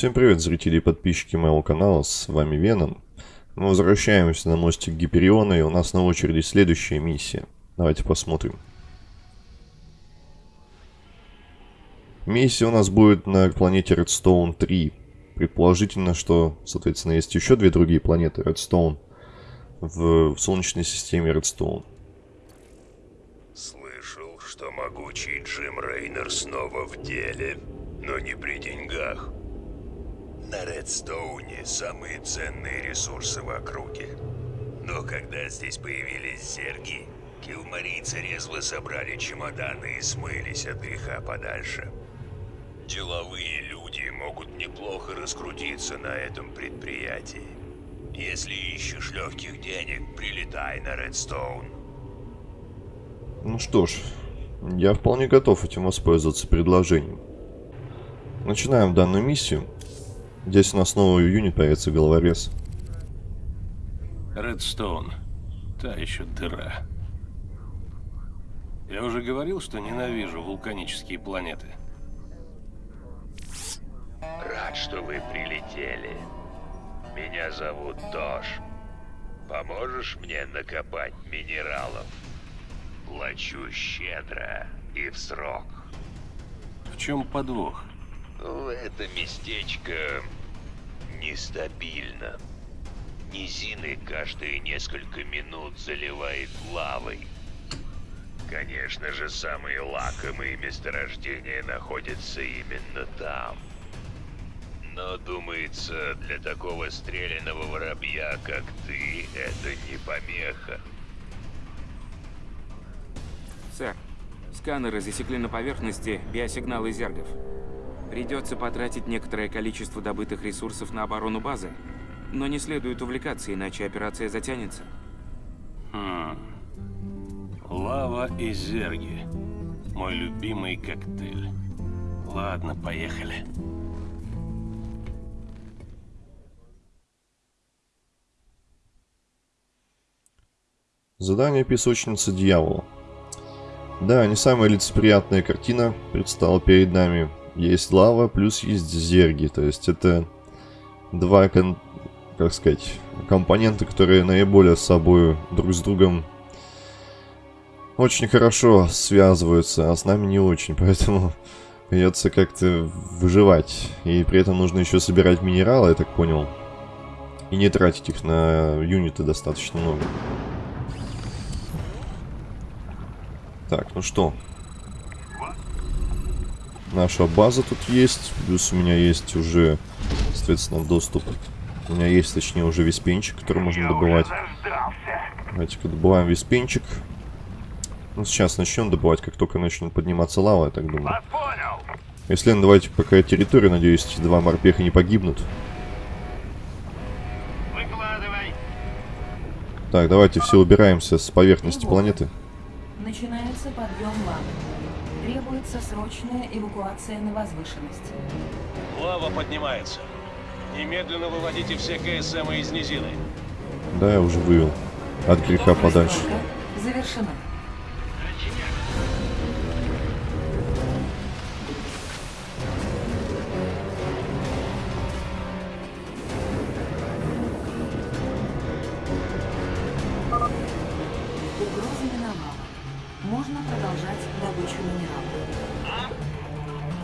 Всем привет, зрители и подписчики моего канала, с вами Веном. Мы возвращаемся на мостик Гипериона, и у нас на очереди следующая миссия. Давайте посмотрим. Миссия у нас будет на планете Redstone 3. Предположительно, что, соответственно, есть еще две другие планеты Redstone в, в Солнечной системе Redstone. Слышал, что могучий Джим Рейнер снова в деле, но не при деньгах. На Редстоуне самые ценные ресурсы в округе. Но когда здесь появились зерги, килмарийцы резво собрали чемоданы и смылись от греха подальше. Деловые люди могут неплохо раскрутиться на этом предприятии. Если ищешь легких денег, прилетай на Редстоун. Ну что ж, я вполне готов этим воспользоваться предложением. Начинаем данную миссию. Здесь у нас новый юнит появится головорез. Редстоун. Та еще дыра. Я уже говорил, что ненавижу вулканические планеты. Рад, что вы прилетели. Меня зовут Тош. Поможешь мне накопать минералов? Плачу щедро и в срок. В чем подвох? Это местечко нестабильно. Низины каждые несколько минут заливает лавой. Конечно же, самые лакомые месторождения находятся именно там. Но, думается, для такого стрелянного воробья, как ты, это не помеха. Сэр, сканеры засекли на поверхности биосигналы зергов. Придется потратить некоторое количество добытых ресурсов на оборону базы, но не следует увлекаться, иначе операция затянется. Хм. Лава и зерги. Мой любимый коктейль. Ладно, поехали. Задание песочницы дьявола. Да, не самая лицеприятная картина предстала перед нами. Есть лава, плюс есть зерги. То есть это два, как сказать, компонента, которые наиболее с собой друг с другом очень хорошо связываются, а с нами не очень. Поэтому придется как-то выживать. И при этом нужно еще собирать минералы, я так понял. И не тратить их на юниты достаточно много. Так, ну что. Наша база тут есть. Плюс у меня есть уже, соответственно, доступ. У меня есть, точнее, уже виспенчик, который можно добывать. Давайте-ка добываем виспенчик. Ну, сейчас начнем добывать, как только начнет подниматься лава, я так думаю. Если ну, давайте пока территорию, надеюсь, эти два морпеха не погибнут. Так, давайте все убираемся с поверхности планеты. Начинается подъем лавы. Требуется срочная эвакуация на возвышенность. Лава поднимается. Немедленно выводите все КСМ из низины. Да, я уже вывел. От греха подальше. Завершена.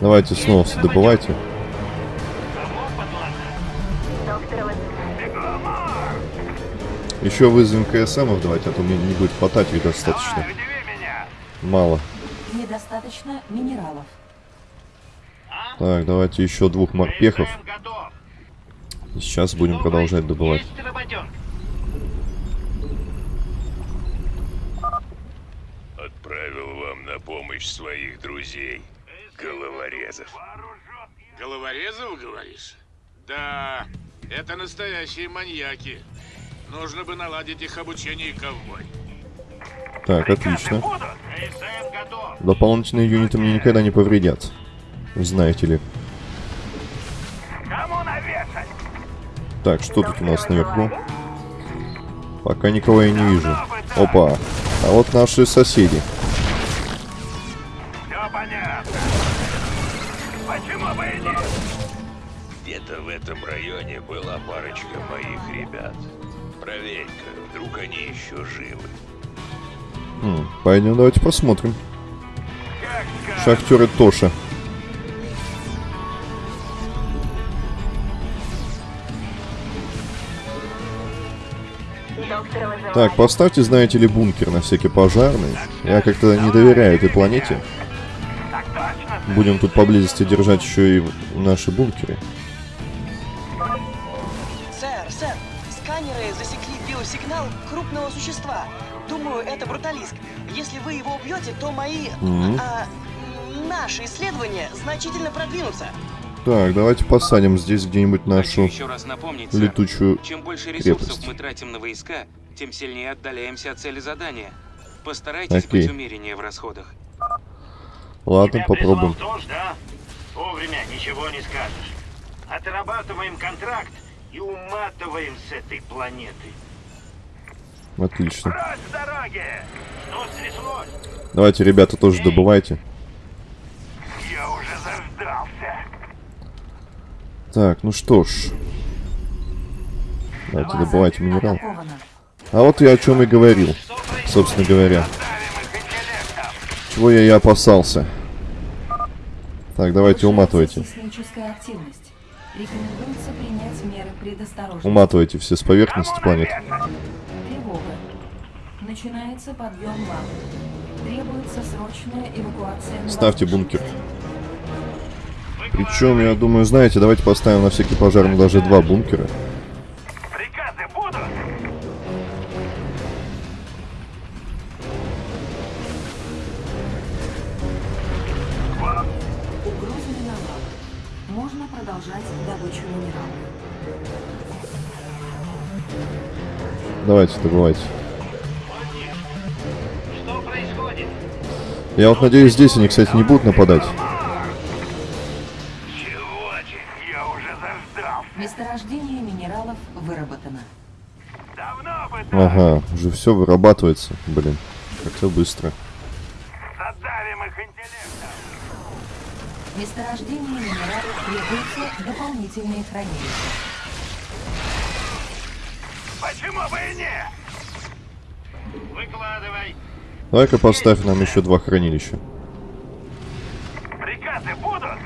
Давайте снова все добывайте. Еще вызовем КСМов давайте, а то мне не будет хватать их достаточно. Мало. Недостаточно минералов. Так, давайте еще двух морпехов. И сейчас будем продолжать добывать. Отправил вам на помощь своих друзей, головорезов. Головорезов, говоришь? Да, это настоящие маньяки. Нужно бы наладить их обучение ковбой. Так, отлично. Дополнительные юниты мне никогда не повредят. Знаете ли. Так, что тут у нас наверху? Пока никого я не вижу. Опа. А вот наши соседи. Этом районе была парочка моих ребят. Проверь-ка, вдруг они еще живы. Хм, пойдем, давайте посмотрим. Шахтеры Тоша. Так, поставьте, знаете ли, бункер на всякий пожарный. Я как-то не доверяю этой планете. Будем тут поблизости держать еще и наши бункеры. Сэр, сэр, сканеры засекли биосигнал крупного существа. Думаю, это бруталиск. Если вы его убьете, то мои... Мгм. а, наши исследования значительно продвинутся. Так, давайте посадим здесь где-нибудь нашу еще раз напомнить, сэр, летучую... чем больше ресурсов крепость. мы тратим на войска, тем сильнее отдаляемся от цели задания. Постарайтесь Окей. быть умереннее в расходах. Ладно, попробуем. Тебя прислал ТОЖ, да? Вовремя ничего не скажешь. Отрабатываем контракт и уматываем с этой планеты. Отлично. Прочь с дороги! Что стряслось? Давайте, ребята, тоже добывайте. Я уже заждался. Так, ну что ж. Давайте добывайте минерал. А вот я о чем и говорил, собственно говоря. Давим их интеллектом. Чего я и опасался. Так, давайте уматывайте. Уматывайте все с поверхности планеты. Тревога. Начинается подъем лавы. Требуется срочная эвакуация на Ставьте бункер. Причем, я думаю, знаете, давайте поставим на всякий пожарный даже два бункера. Приказы будут? Угроза миновала. Можно продолжать добычу минералов. Давайте, происходит? Я вот надеюсь, здесь они, кстати, не будут нападать. Месторождение минералов выработано. Ага, уже все вырабатывается. Блин, как-то быстро. задавим их интеллектом. Месторождение минералов требуется дополнительные хранилища. Почему бы и нет? Выкладывай. Давай-ка поставь нам еще два хранилища. Приказы будут?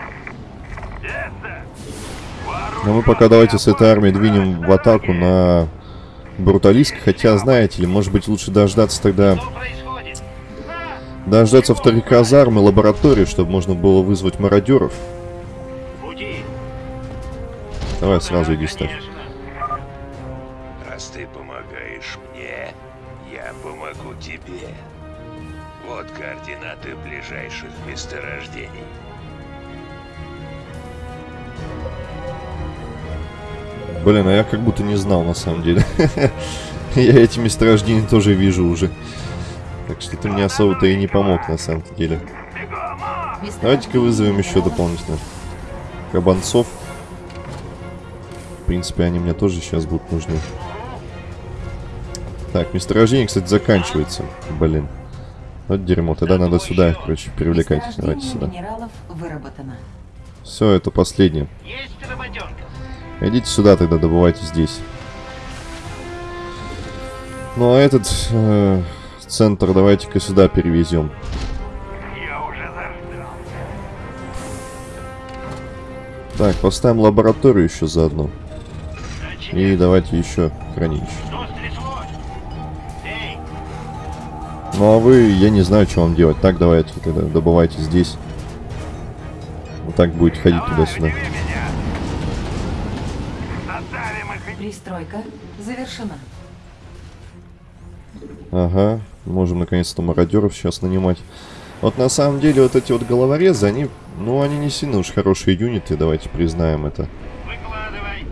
Но мы пока давайте с этой армией двинем в атаку на Бруталиск. Хотя, знаете ли, может быть лучше дождаться тогда... Происходит? Дождаться вторых казарм и лаборатории, чтобы можно было вызвать мародеров. Давай сразу иди ставь. Месторождений. Блин, а я как будто не знал на самом деле. Я эти месторождения тоже вижу уже. Так что ты мне особо-то и не помог на самом деле. Давайте-ка вызовем еще дополнительно кабанцов. В принципе, они мне тоже сейчас будут нужны. Так, месторождение, кстати, заканчивается. Блин. Вот дерьмо. Тогда надо сюда, короче, привлекать. Давайте сюда. Все, это последнее. Идите сюда тогда, добывайте здесь. Ну а этот э, центр давайте-ка сюда перевезем. Я уже заждался. Так, поставим лабораторию еще заодно. И давайте еще хранилище. Ну а вы, я не знаю, что вам делать. Так, давайте тогда добывайте здесь. Вот так будет ходить туда-сюда. Пристройка завершена. Ага, можем наконец-то мародеров сейчас нанимать. Вот на самом деле вот эти вот головорезы, они, ну они не сильно уж хорошие юниты, давайте признаем это. Выкладывай.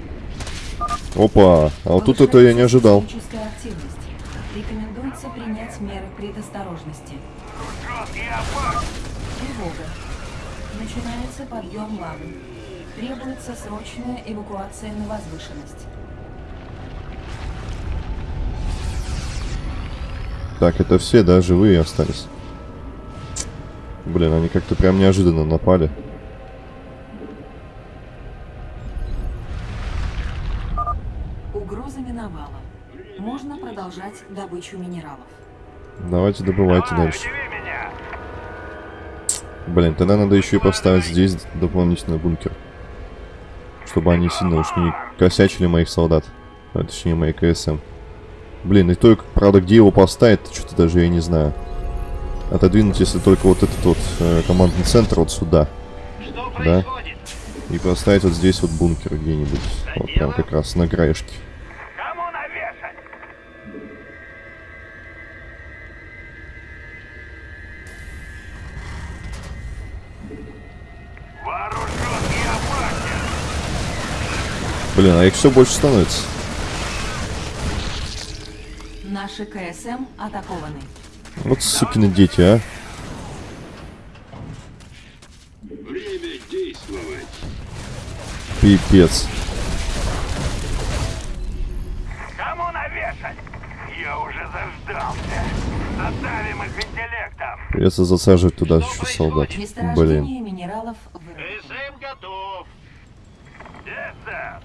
Опа, а вот тут это я не ожидал. Активность. Предосторожности. Тревога. Начинается подъем лавы. Требуется срочная эвакуация на возвышенность. Так, это все, да, живые остались. Блин, они как-то прям неожиданно напали. Угроза миновала. Можно продолжать добычу минералов. Давайте добывайте Давай, дальше. Блин, тогда надо еще и поставить здесь дополнительный бункер. Чтобы они сильно уж не косячили моих солдат. А, точнее, мои КСМ. Блин, и только, правда, где его поставить, что-то даже я не знаю. Отодвинуть, если только вот этот вот э, командный центр вот сюда. Что Да. происходит? И поставить вот здесь вот бункер где-нибудь. Вот прям как раз на краешке. Блин, а их все больше становится. Наши КСМ атакованы. Вот сукины дети, а. Время действовать. Пипец. Кому навешать? Я уже заждался. Задавим их интеллектом. Придется засаживать туда еще солдат. Блин. Минералов выработано. СМ готов. Yes, sir.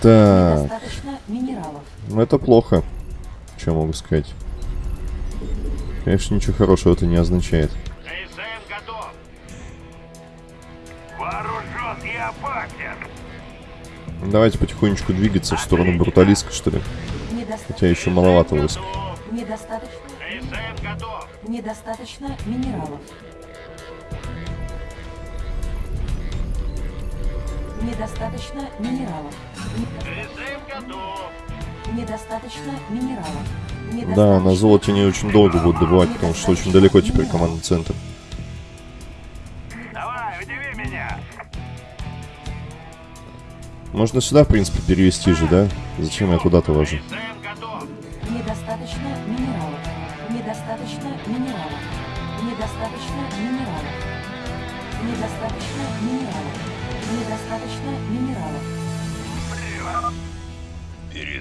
Так, Достаточно минералов. ну это плохо. Что могу сказать? Конечно, ничего хорошего это не означает. СМ готов. Вооружен и опасен. Давайте потихонечку двигаться в сторону Бруталиска, что ли. Недостаточно, Хотя еще маловато войск. Недостаточно, СМ готов. недостаточно минералов. Недостаточно минералов. Не- СМ готов. Недостаточно минералов. Да, на золоте не очень долго будут добывать, потому что очень далеко теперь командный центр. Давай, удиви меня. Можно сюда, в принципе, перевести же, да? Зачем я туда-то вожу?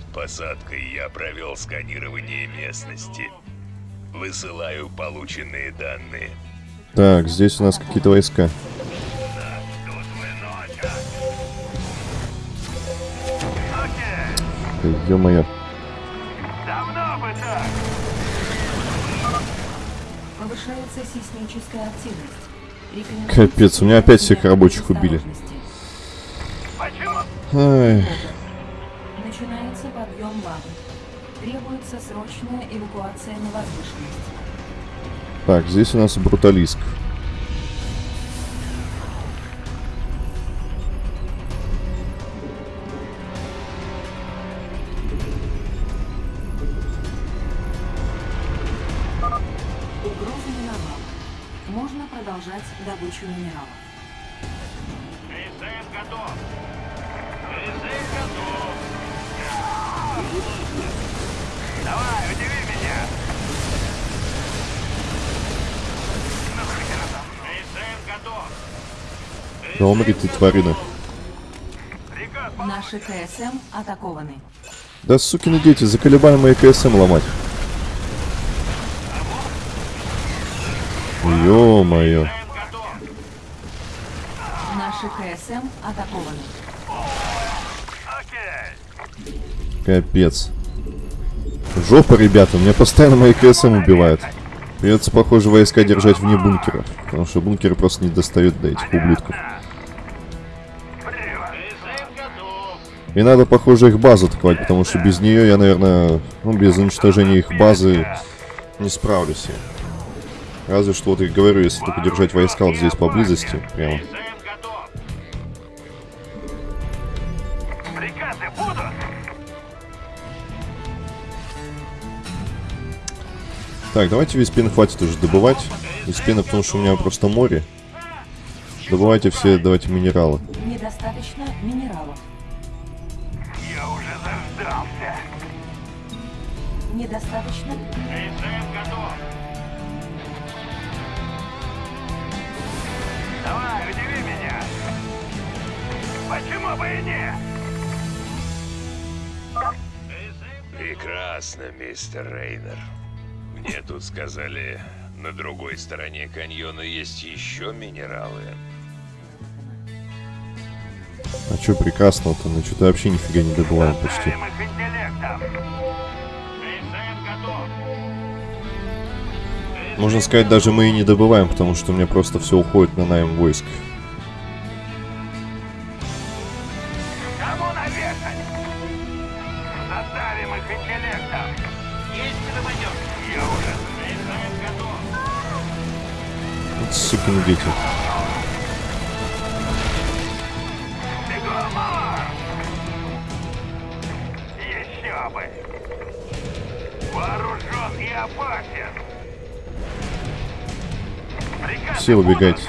Посадкой я провел сканирование местности. Высылаю полученные данные. Так, здесь у нас какие-то войска. Ё-моё. Давно бы так. Повышается сейсмическая активность. Капец, у меня опять всех рабочих убили. Ай, Подъем лавы. Требуется срочная эвакуация на возвышенность. Так, здесь у нас Бруталиск. Угроза миновала. Можно продолжать добычу минералов. Да умри ты, тварина. Наши КСМ атакованы. Да сукины дети, заколебали мои КСМ ломать. Ё-моё. Наши КСМ атакованы. Капец. Жопа, ребята, меня постоянно мои КСМ убивают. Придется, похоже, войска держать вне бункера. Потому что бункеры просто не достают до этих ублюдков. И надо, похоже, их базу атаковать, потому что без нее я, наверное, ну, без уничтожения их базы не справлюсь я. Разве что, вот я говорю, если только держать войска вот здесь поблизости, прямо. Так, давайте весь пен хватит уже добывать. Весь пена, потому что у меня просто море. Добывайте все, давайте минералы. Недостаточно минералов. Недостаточно СМ готов. Давай, удиви меня. Почему бы и нет? Прекрасно, мистер Рейнер. Мне тут сказали, на другой стороне каньона есть еще минералы. А что прекрасного-то? Ну что-то вообще нифига не добываем почти. Можно сказать, даже мы и не добываем, потому что у меня просто все уходит на найм войск. Кому навешать? Все убегайте.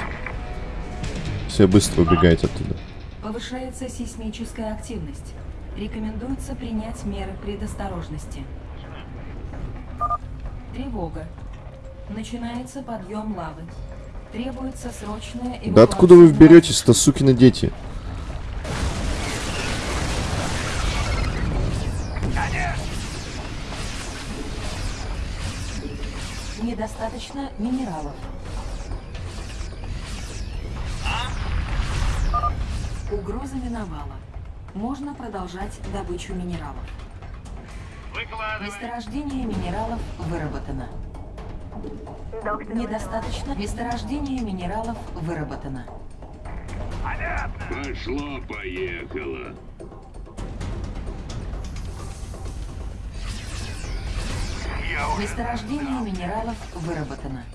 Все быстро убегайте оттуда. Повышается сейсмическая активность. Рекомендуется принять меры предосторожности. Тревога. Начинается подъем лавы. Требуется срочная Да откуда вы эвакуация беретесь-то, сукины дети? Недостаточно минералов. Угроза миновала. Можно продолжать добычу минералов. Выкладывай! Месторождение минералов выработано. Недостаточно. Месторождение минералов выработано. Пошло-поехало. Месторождение минералов выработано.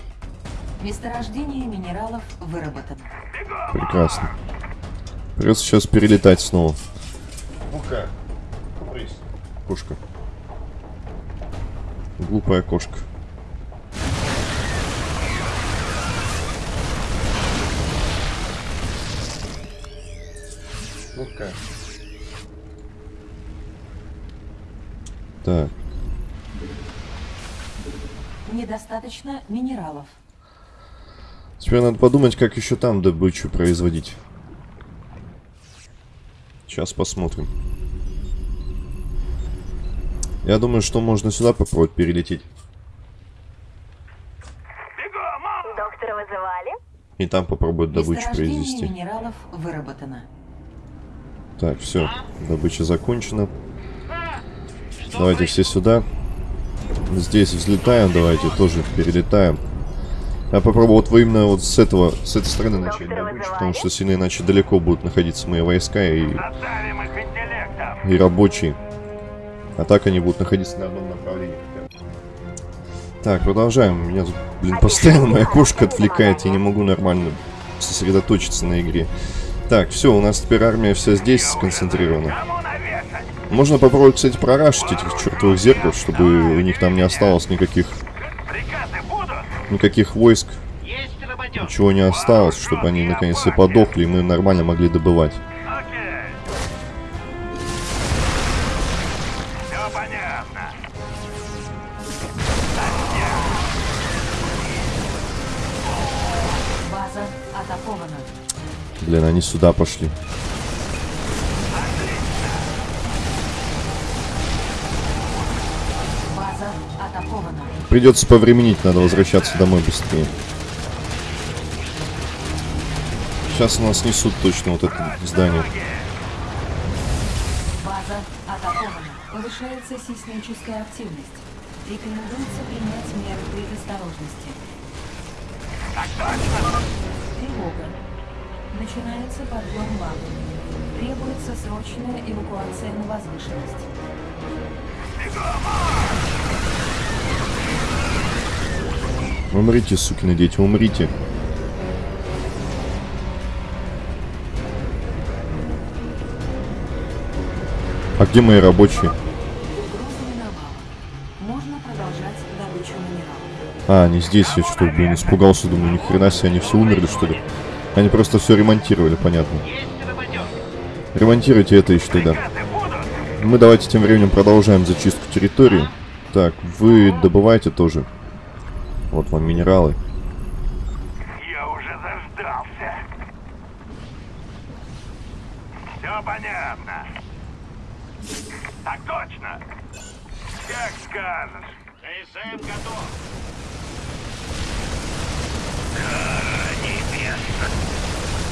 Месторождение минералов выработано. Прекрасно. Придется сейчас перелетать снова. Ну-ка, Кошка. Глупая кошка. Ну-ка. Так, Недостаточно минералов. теперь надо подумать, как еще там добычу производить. Сейчас посмотрим. Я думаю, что можно сюда попробовать перелететь. Доктора вызывали? И там попробовать добычу произвести. минералов выработано. Так, все. Добыча закончена. Давайте все сюда. Здесь взлетаем, давайте тоже перелетаем. Я попробую вот именно вот с этого, с этой стороны начать добычу, потому что сильно иначе далеко будут находиться мои войска и, и рабочие. А так они будут находиться на одном направлении. Так, продолжаем. Меня блин, постоянно моя кошка отвлекает. Я не могу нормально сосредоточиться на игре. Так, все, у нас теперь армия вся здесь сконцентрирована. Можно попробовать, кстати, прорашить этих чертовых зеркал, чтобы у них там не осталось никаких? Никаких войск, ничего не осталось, чтобы они наконец то подохли, и мы нормально могли добывать. Окей. Все понятно. База атакована. Блин, они сюда пошли. Придется повременить, надо возвращаться домой быстрее. Сейчас нас несут точно вот это здание. База атакована. Повышается сейсмическая активность. Рекомендуется принять меры предосторожности. Тревога. Начинается подъем лавы. Требуется срочная эвакуация на возвышенность. Умрите, сукины дети, умрите. А где мои рабочие? А, они здесь, я что, блин, испугался, думаю, ни хрена себе, они все умерли, что ли? Они просто все ремонтировали, понятно. Ремонтируйте это еще тогда. Мы давайте тем временем продолжаем зачистку территории. Так, вы добываете тоже. Вот вам минералы. Я уже заждался. Все понятно. Так точно. Как скажешь. КСМ готов.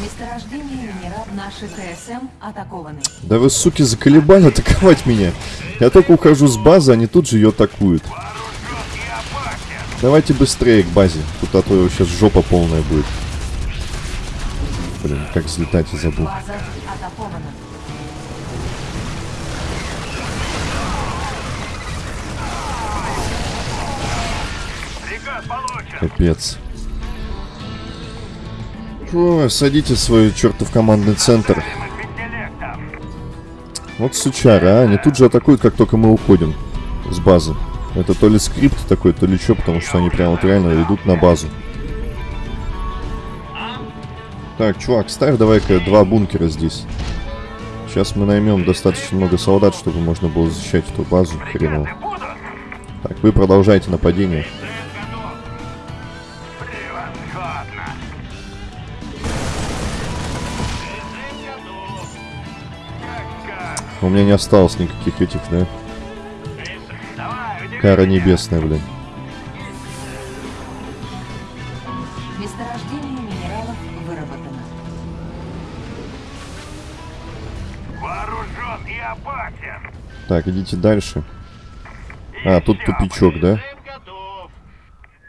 Месторождение минерал наши КСМ атакованы. Да вы, суки, заколебали атаковать меня. Я только ухожу с базы, они тут же ее атакуют. Давайте быстрее к базе. Тут а то сейчас жопа полная будет. Блин, как взлетать я забыл. Капец. Фу, садите свой чертов командный центр. Вот сучара, а? Они тут же атакуют, как только мы уходим с базы. Это то ли скрипт такой, то ли что, потому что они прям вот реально идут на базу. Так, чувак, ставь давай-ка два бункера здесь. Сейчас мы наймем достаточно много солдат, чтобы можно было защищать эту базу хреново. Так, вы продолжайте нападение. У меня не осталось никаких этих, да? Кара небесная, блин. Месторождение минералов выработано. Вооружен и опасен. Так, идите дальше. А, тут тупичок, да?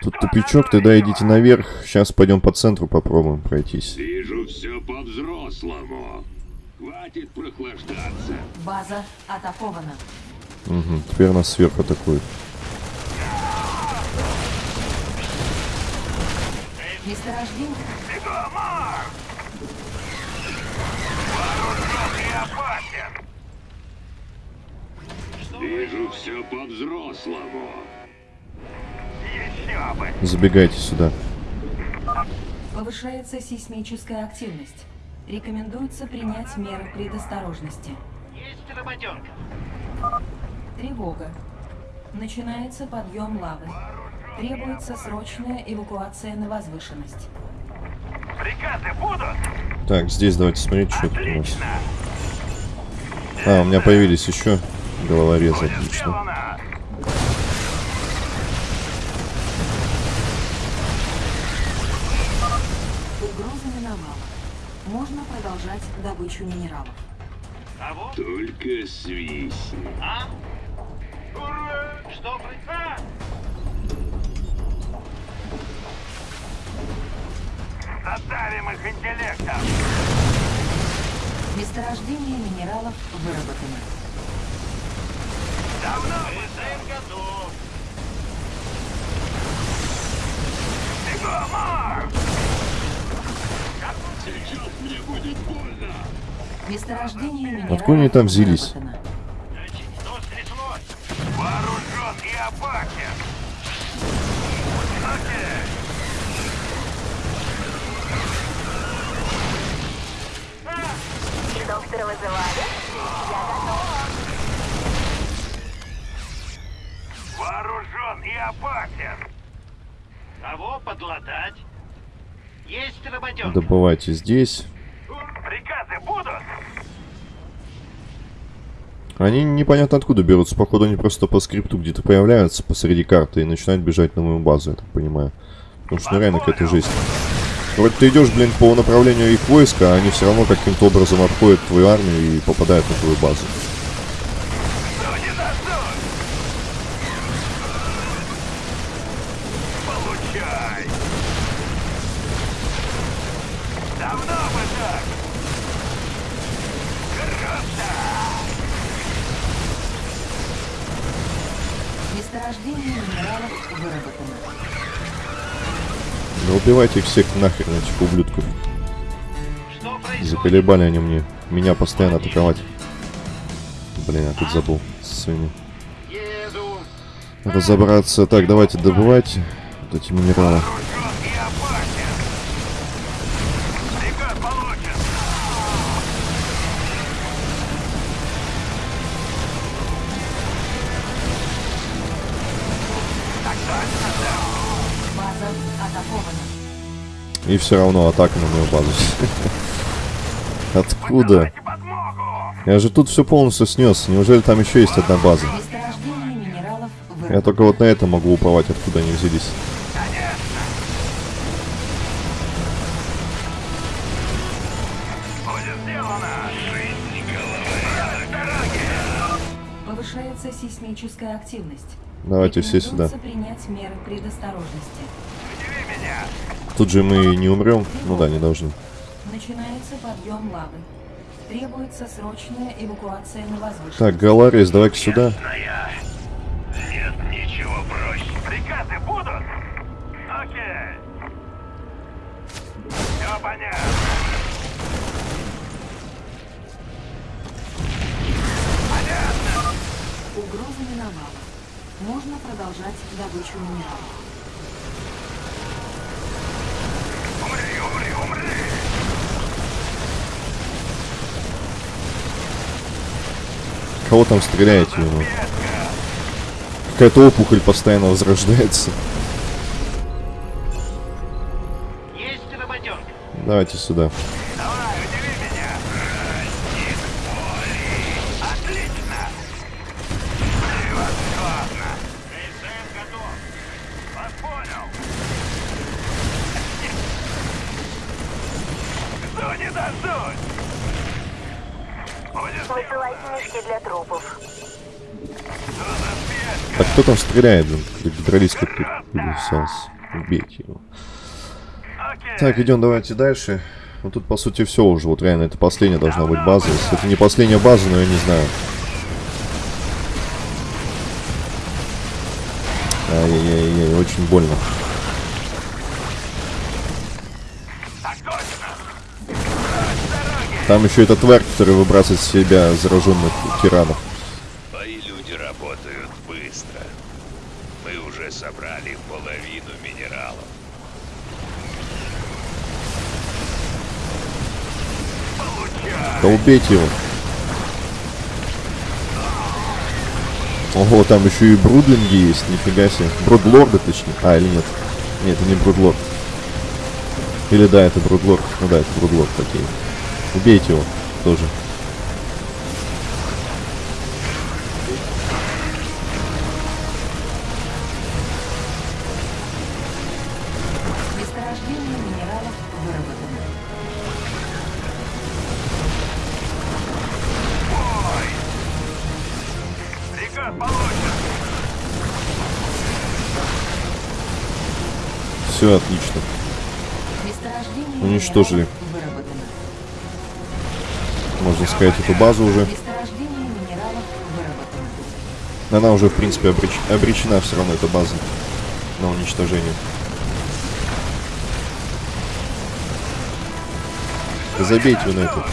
Тут тупичок, тогда идите наверх. Сейчас пойдем по центру попробуем пройтись. Вижу все по-взрослому. Хватит прохлаждаться. База атакована. Угу, теперь нас сверху атакуют. Месторождение Вижу все по-взрослому. Еще бы. Забегайте сюда. повышается сейсмическая активность. Рекомендуется принять меры предосторожности. Есть работенка. Тревога. Начинается подъем лавы. Требуется срочная эвакуация на возвышенность. Приказы будут? Так, здесь давайте смотреть, что тут у нас. А, у меня появились еще головорезы, отлично. Угроза миновала. Можно продолжать добычу минералов. А Только свистни. а? Ура! Что при... Задавим их интеллектом. Месторождение минералов выработано. Давно мы готов. Бегом, Марк! Сейчас мне будет больно. Месторождение минералов Откуда они там взялись? выработано. Что стряслось? Вооружен и опасен. Окей. Доктора вызывали? Я готова. Вооружен и опасен. Кого подлатать? Есть работенка. Добывайте здесь. Приказы будут? Они непонятно откуда берутся. Походу, они просто по скрипту где-то появляются посреди карты и начинают бежать на мою базу, я так понимаю. Потому что ну, реально какая-то жесть. Вроде ты идешь, блин, по направлению их войска, а они все равно каким-то образом обходят твою армию и попадают на твою базу. Убивайте всех нахер, этих ублюдков. Заколебали они мне. Меня постоянно атаковать. Блин, я тут забыл. Со своими. Разобраться. Так, давайте добывайте вот эти минералы. И все равно атака на мою базу. Откуда? Я же тут все полностью снес. Неужели там еще есть одна база? Я только вот на это могу уповать, откуда они взялись. Повышается сейсмическая активность. Давайте все сюда. принять меры предосторожности. Удиви меня! Тут же мы не умрем. Ну да, не должны. Начинается подъем лавы. Требуется срочная эвакуация на возвышенность. Так, Галарис, давай-ка сюда. Нет ничего проще. Приказы будут? Окей. Все понятно. Угроза миновала. Можно продолжать добычу минералов. Кого там стреляете? Какая-то опухоль постоянно возрождается. Давайте сюда. Не? Будет Высылайте мешки для трупов. Так кто там стреляет, блин? Гидролист как писался. Убейте его. Так, идем давайте дальше. Ну тут по сути все уже. Вот реально это последняя должна быть база. Если это не последняя база, но я не знаю. Ай-яй-яй, очень больно. Там еще эта тварь, которая выбрасывает из себя зараженных тиранов. Мои люди работают быстро. Мы уже собрали половину минералов. Да убейте его. Ого, там еще и брудлинги есть, нифига себе. Брудлорды, точнее. А, или нет? Нет, это не брудлорд. Или да, это брудлорд. Ну да, это брудлорд, окей. Убейте его тоже. Месторождение минералов выработано. Приказ получен. Все отлично. Месторождение Уничтожили. Можно сказать, эту базу уже. Она уже, в принципе, обреч- обречена все равно, эта база, на уничтожение. Забейте на это.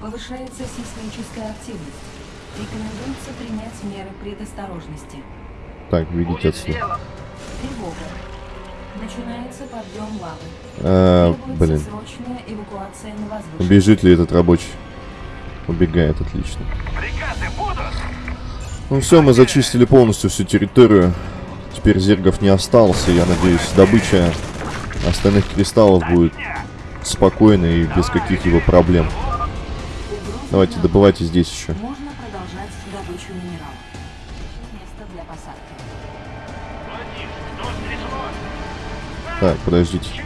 Повышается сейсмическая активность. Принять меры предосторожности. Так, видите отсюда. Тревога. Начинается подъем лавы. А, блин, срочная эвакуация на возвышенность. бежит ли этот рабочий? Убегает, отлично. Приказы будут? Ну все, мы зачистили полностью всю территорию. Теперь зергов не осталось, и я надеюсь, добыча остальных кристаллов будет спокойной и без каких-либо проблем. Давайте, добывайте здесь еще. Можно Так, подождите.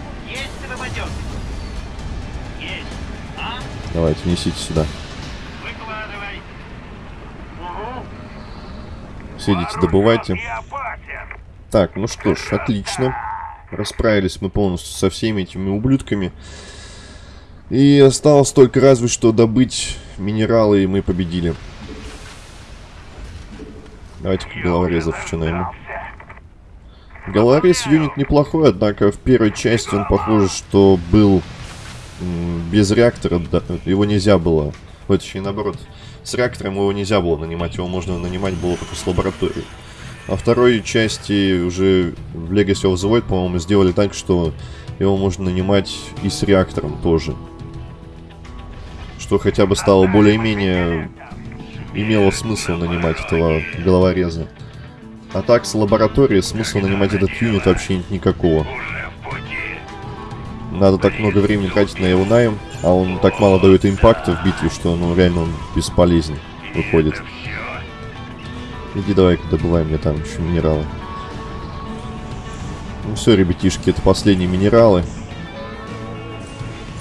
Давайте, несите сюда. Выкладывай. Угу. Все идите, добывайте. Так, ну что ж, отлично. Расправились мы полностью со всеми этими ублюдками. И осталось только разве что добыть минералы, и мы победили. Давайте головорезов что наймем. Головорез юнит неплохой, однако в первой части он похоже, что был без реактора, да, его нельзя было, вот, точнее наоборот, с реактором его нельзя было нанимать, его можно нанимать было только с лабораторией. А второй части уже в Legacy of the Void, по-моему, сделали так, что его можно нанимать и с реактором тоже. Что хотя бы стало более-менее имело смысл нанимать этого головореза. А так, с лабораторией смысла нанимать этот юнит вообще нет никакого. Надо так много времени тратить на его найм, а он так мало дает импакта в битве, что ну реально он бесполезен выходит. Иди давай-ка добывай мне там еще минералы. Ну все, ребятишки, это последние минералы.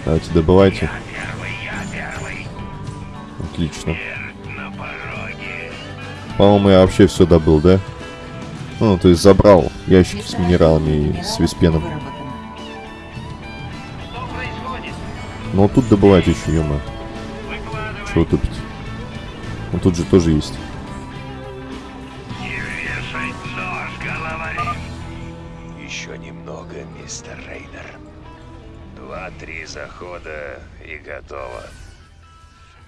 Давайте добывайте. Отлично. По-моему, я вообще все добыл, да? Ну, то есть забрал ящики с минералами и с виспеном. Ну, тут добывать еще, ё Чего тупить? Ну, тут же тоже есть. Еще немного, мистер Рейнер. Два-три захода и готово.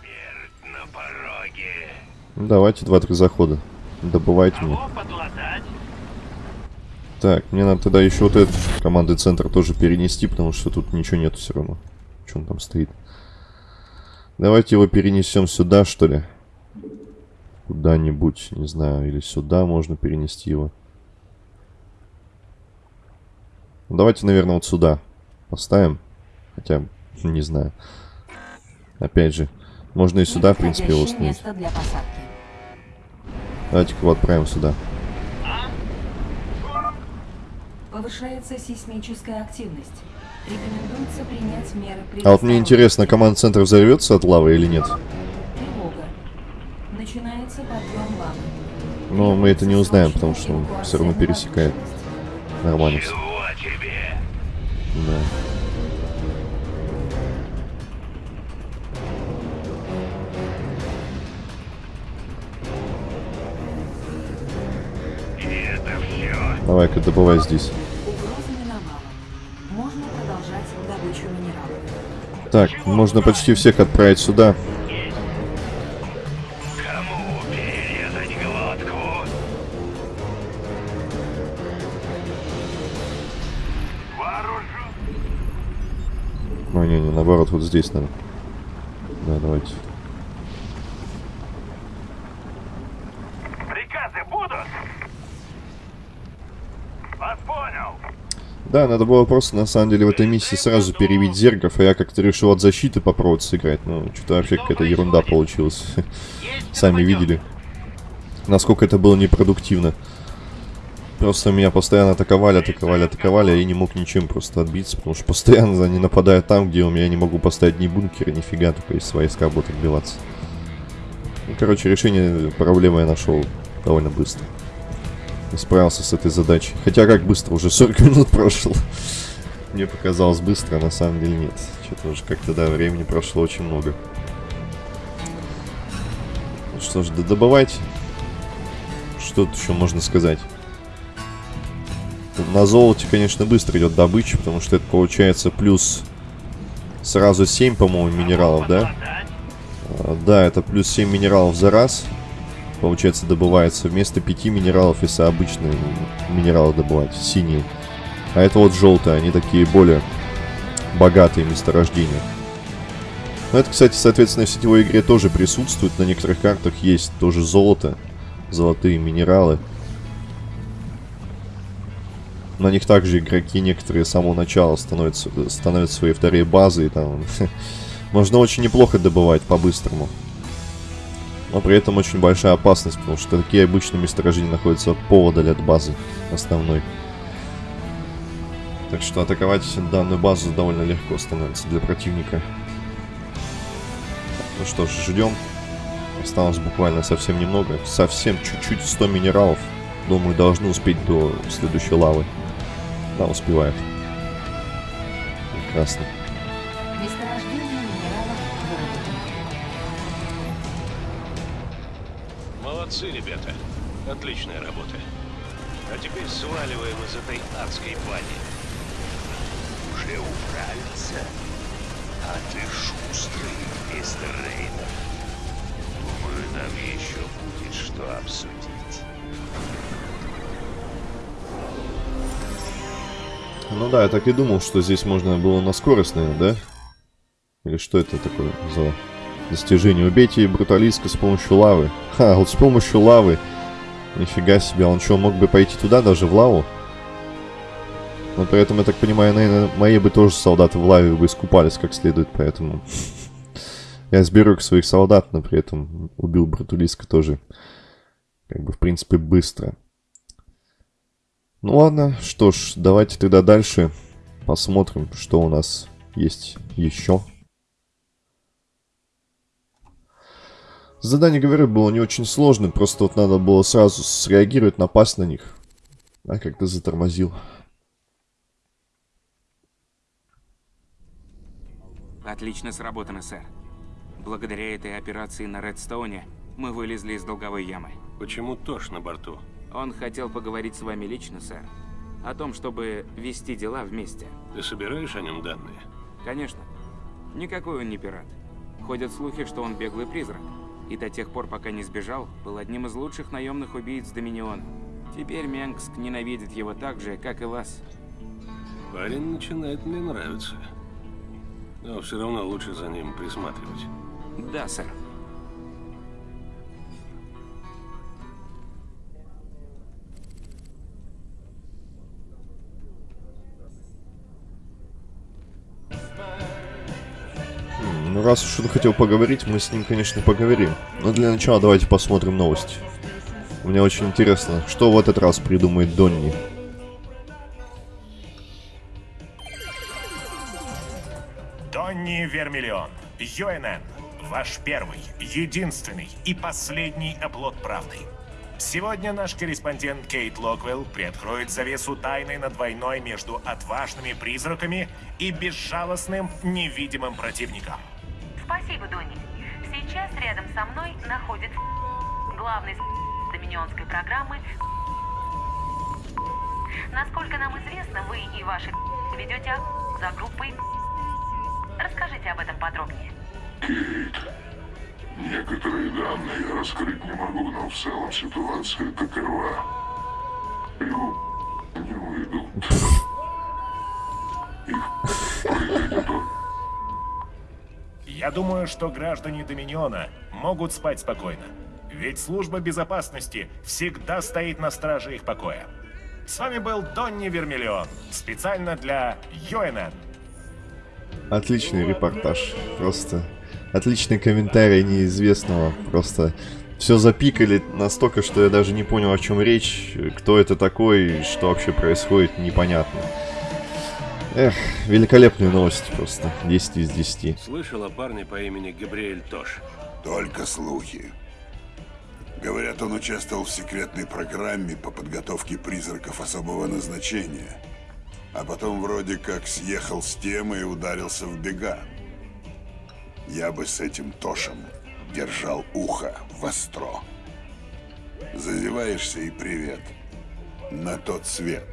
Смерть на пороге. Ну, давайте два-три захода. Добывайте мне. Так, мне надо тогда еще вот этот командный центр тоже перенести, потому что тут ничего нету все равно. Что он там стоит? Давайте его перенесем сюда, что ли. Куда-нибудь, не знаю, или сюда можно перенести его. Ну, давайте, наверное, вот сюда поставим. Хотя, не знаю. Опять же, можно и сюда, в принципе, его установить. Давайте-ка его отправим сюда. Повышается сейсмическая активность. Рекомендуется принять меры А вот мне интересно, команд центр взорвется от лавы или нет? Тревога. Начинается подъем лавы. Но мы это не узнаем, потому что он все равно пересекает. Нормально все. Чего тебе? Да. Давай-ка добывай здесь. Так, можно почти всех отправить сюда. Ой, не, не, наоборот, вот здесь надо. Да, давайте. Приказы будут? Вас понял. Да, надо было просто, на самом деле, в этой миссии сразу перебить зергов, а я как-то решил от защиты попробовать сыграть. Ну, что-то вообще какая-то ерунда получилась. Сами видели, насколько это было непродуктивно. Просто меня постоянно атаковали, атаковали, атаковали, а я не мог ничем просто отбиться, потому что постоянно они нападают там, где у меня не могу поставить ни бункера, нифига, только из войска будут отбиваться. Ну, короче, решение проблемы я нашел довольно быстро. И справился с этой задачей. Хотя как быстро, уже 40 минут прошло. Мне показалось быстро, а на самом деле нет. Что-то уже как-то, да, времени прошло очень много. Ну что ж, да добывайте. Что тут еще можно сказать? На золоте, конечно, быстро идет добыча, потому что это получается плюс сразу 7, по-моему, минералов, да? А, Да, это плюс 7 минералов за раз. Получается, добывается вместо 5 минералов, если обычные минералы добывать, синие. А это вот желтые, они такие более богатые месторождения. Но это, кстати, соответственно, в сетевой игре тоже присутствует. На некоторых картах есть тоже золото, золотые минералы. На них также игроки некоторые с самого начала становятся, становятся свои вторые базы. И там можно очень неплохо добывать по-быстрому. Но при этом очень большая опасность, потому что такие обычные месторождения находятся поводаль от базы основной. Так что атаковать данную базу довольно легко становится для противника. Ну что ж, ждем. Осталось буквально совсем немного. Совсем чуть-чуть 100 минералов. Думаю, должны успеть до следующей лавы. Да, успевает. Прекрасно. Отличная работа. А теперь сваливаем из этой адской бани. Уже управился. А ты шустрый, мистер Рейнер. Думаю, нам еще будет что обсудить. Ну да, я так и думал, что здесь можно было на скорость, наверное, да? Или что это такое за достижение? Убейте бруталиска с помощью лавы. Ха, вот с помощью лавы. Нифига себе, он что, мог бы пойти туда, даже в лаву? Но при этом, я так понимаю, наверное, мои бы тоже солдаты в лаве бы искупались как следует, поэтому... Я сберег своих солдат, но при этом убил Братулиска тоже, как бы, в принципе, быстро. Ну ладно, что ж, давайте тогда дальше посмотрим, что у нас есть еще. Задание, говорю, было не очень сложным, просто вот надо было сразу среагировать, напасть на них. А как-то затормозил. Отлично сработано, сэр. Благодаря этой операции на Редстоуне мы вылезли из долговой ямы. Почему Тош на борту? Он хотел поговорить с вами лично, сэр. О том, чтобы вести дела вместе. Ты собираешь о нем данные? Конечно. Никакой он не пират. Ходят слухи, что он беглый призрак. И до тех пор, пока не сбежал, был одним из лучших наемных убийц Доминиона. Теперь Менгск ненавидит его так же, как и вас. Парень начинает мне нравиться. Но все равно лучше за ним присматривать. Да, сэр. Раз уж он хотел поговорить, мы с ним, конечно, поговорим. Но для начала давайте посмотрим новости. Мне очень интересно, что в этот раз придумает Донни. Донни Вермиллион, ЮНН, ваш первый, единственный и последний оплот правды. Сегодня наш корреспондент Кейт Локвелл приоткроет завесу тайны над войной между отважными призраками и безжалостным невидимым противником. Спасибо, Донни. Сейчас рядом со мной находится главный доминионской программы. Насколько нам известно, вы и ваши ведете за группой. Расскажите об этом подробнее. Некоторые данные я раскрыть не могу, но в целом ситуация такова. Его не выйду. Я думаю, что граждане Доминиона могут спать спокойно. Ведь служба безопасности всегда стоит на страже их покоя. С вами был Донни Вермиллион, специально для ЮНН. Отличный репортаж. Просто отличный комментарий неизвестного. Просто все запикали настолько, что я даже не понял, о чем речь, кто это такой, что вообще происходит, непонятно. Эх, великолепные новости просто. 10 из 10. Слышал о парне по имени Габриэль Тош? Только слухи. Говорят, он участвовал в секретной программе по подготовке призраков особого назначения. А потом вроде как съехал с темы и ударился в бега. Я бы с этим Тошем держал ухо востро. Зазеваешься и привет. На тот свет.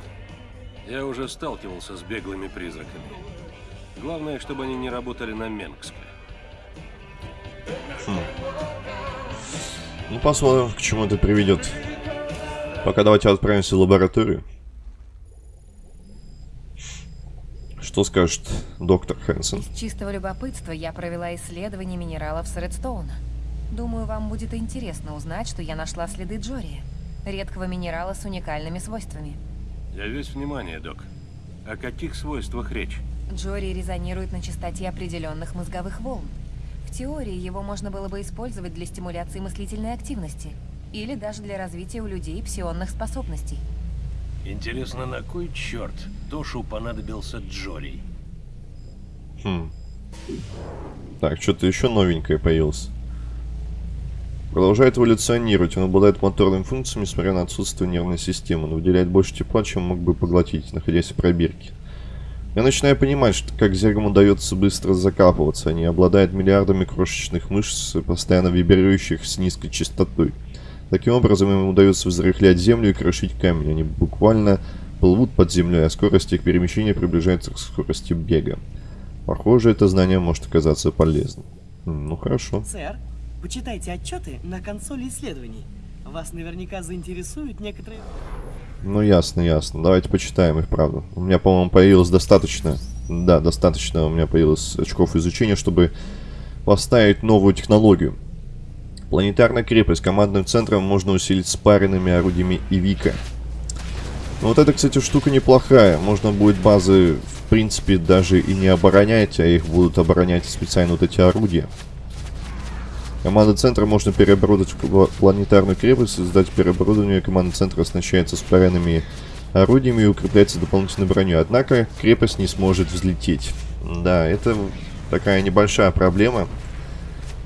Я уже сталкивался с беглыми призраками. Главное, чтобы они не работали на Менгска. Хм. Ну, посмотрим, к чему это приведет. Пока давайте отправимся в лабораторию. Что скажет доктор Хэнсон? Из чистого любопытства я провела исследование минералов с Редстоуна. Думаю, вам будет интересно узнать, что я нашла следы Джори. Редкого минерала с уникальными свойствами. Я весь внимание, док. О каких свойствах речь? Джори резонирует на частоте определенных мозговых волн. В теории его можно было бы использовать для стимуляции мыслительной активности или даже для развития у людей псионных способностей. Интересно, на кой черт Тошу понадобился Джори? Хм. Так, что-то еще новенькое появилось. Продолжает эволюционировать. Он обладает моторными функциями, несмотря на отсутствие нервной системы. Он выделяет больше тепла, чем мог бы поглотить, находясь в пробирке. Я начинаю понимать, что как зергам удается быстро закапываться. Они обладают миллиардами крошечных мышц, постоянно вибрирующих с низкой частотой. Таким образом, им удается взрыхлять землю и крошить камень. Они буквально плывут под землей, а скорость их перемещения приближается к скорости бега. Похоже, это знание может оказаться полезным. Ну, хорошо. Сэр, почитайте отчеты на консоли исследований. Вас наверняка заинтересуют некоторые... Ну, ясно, ясно. Давайте почитаем их, правда. У меня, по-моему, появилось достаточно... Да, достаточно у меня появилось очков изучения, чтобы поставить новую технологию. Планетарная крепость. Командным центром можно усилить спаренными орудиями Ивика. Ну, вот эта, кстати, штука неплохая. Можно будет базы, в принципе, даже и не оборонять, а их будут оборонять специально вот эти орудия. Команда центра можно переоборудовать в планетарную крепость, создать переоборудование. Команда центра оснащается спаренными орудиями и укрепляется дополнительной броней. Однако крепость не сможет взлететь. Да, это такая небольшая проблема.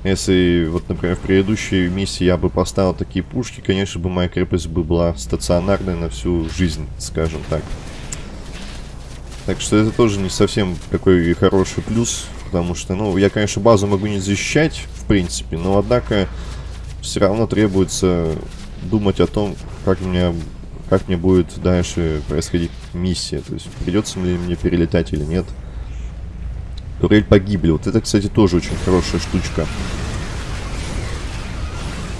Если, вот, например, в предыдущей миссии я бы поставил такие пушки, конечно бы моя крепость бы была стационарной на всю жизнь, скажем так. Так что это тоже не совсем какой хороший плюс, потому что, ну, я, конечно, базу могу не защищать, в принципе, но, однако, все равно требуется думать о том, как мне, как мне будет дальше происходить миссия. То есть, придется ли мне перелетать или нет. Турель погибли. Вот это, кстати, тоже очень хорошая штучка.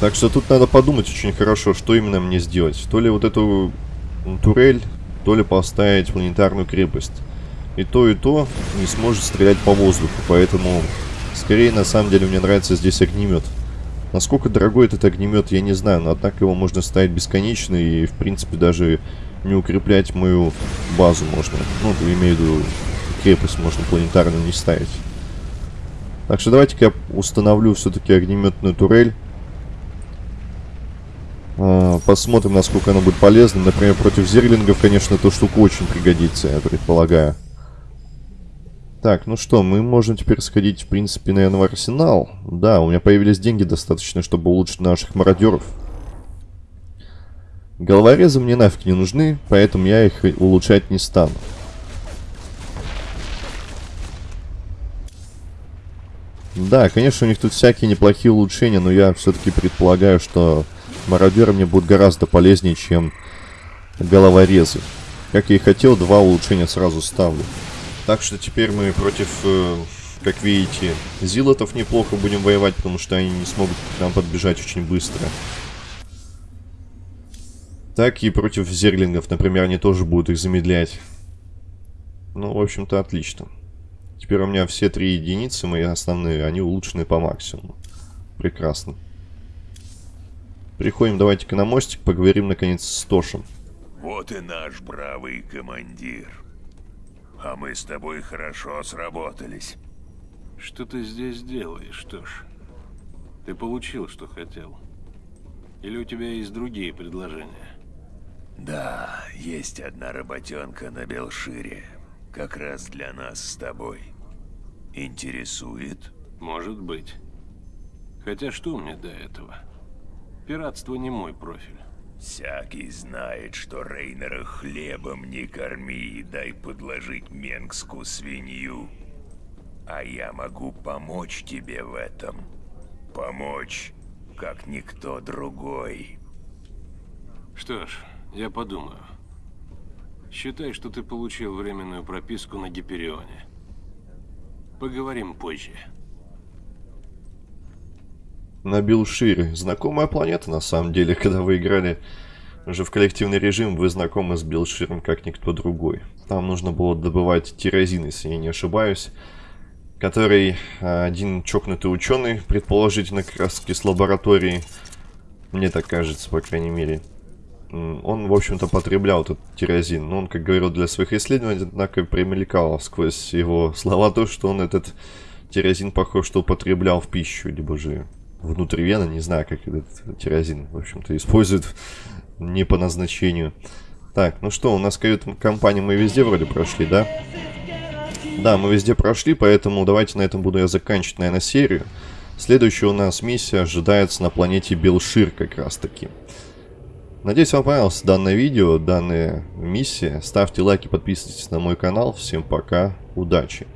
Так что тут надо подумать очень хорошо, что именно мне сделать. То ли вот эту турель, то ли поставить планетарную крепость. И то, и то не сможет стрелять по воздуху. Поэтому, скорее, на самом деле, мне нравится здесь огнемет. Насколько дорогой этот огнемет, я не знаю, но однако его можно ставить бесконечно и, в принципе, даже не укреплять мою базу можно. Ну, имею в виду, крепость можно планетарно не ставить. Так что давайте-ка я установлю все-таки огнеметную турель. А, посмотрим, насколько она будет полезна. Например, против зерлингов, конечно, эта штука очень пригодится, я предполагаю. Так, ну что, мы можем теперь сходить, в принципе, наверное, в арсенал. Да, у меня появились деньги достаточно, чтобы улучшить наших мародеров. Головорезы мне нафиг не нужны, поэтому я их улучшать не стану. Да, конечно, у них тут всякие неплохие улучшения, но я все-таки предполагаю, что мародеры мне будут гораздо полезнее, чем головорезы. Как я и хотел, два улучшения сразу ставлю. Так что теперь мы против, э, как видите, зилотов неплохо будем воевать, потому что они не смогут к нам подбежать очень быстро. Так и против зерлингов, например, они тоже будут их замедлять. Ну, в общем-то, отлично. Теперь у меня все три единицы, мои основные, они улучшены по максимуму. Прекрасно. Приходим, давайте-ка на мостик, поговорим, наконец, с Тошем. Вот и наш бравый командир. А мы с тобой хорошо сработались. Что ты здесь делаешь, Тош? Ты получил, что хотел? Или у тебя есть другие предложения? Да, есть одна работенка на Белшире. Как раз для нас с тобой. Интересует? Может быть. Хотя что мне до этого? Пиратство не мой профиль. Всякий знает, что Рейнера хлебом не корми, дай подложить менгскую свинью. А я могу помочь тебе в этом. Помочь, как никто другой. Что ж, я подумаю. Считай, что ты получил временную прописку на Гиперионе. Поговорим позже. На Билшире. Знакомая планета, на самом деле, когда вы играли уже в коллективный режим, вы знакомы с Билширом как никто другой. Там нужно было добывать тирозин, если я не ошибаюсь, который а, один чокнутый ученый, предположительно как раз с лаборатории, мне так кажется, по крайней мере, он, в общем-то, потреблял этот тирозин. Но он, как говорил, для своих исследований, однако, примелькал сквозь его слова то, что он этот тирозин, похож, что употреблял в пищу, либо же внутривенно, не знаю, как этот тирозин, в общем-то, используют не по назначению. Так, ну что, у нас кают-компанию мы везде вроде прошли, да? Да, мы везде прошли, поэтому давайте на этом буду я заканчивать, наверное, серию. Следующая у нас миссия ожидается на планете Белшир как раз таки. Надеюсь, вам понравилось данное видео, данная миссия. Ставьте лайки, подписывайтесь на мой канал. Всем пока, удачи!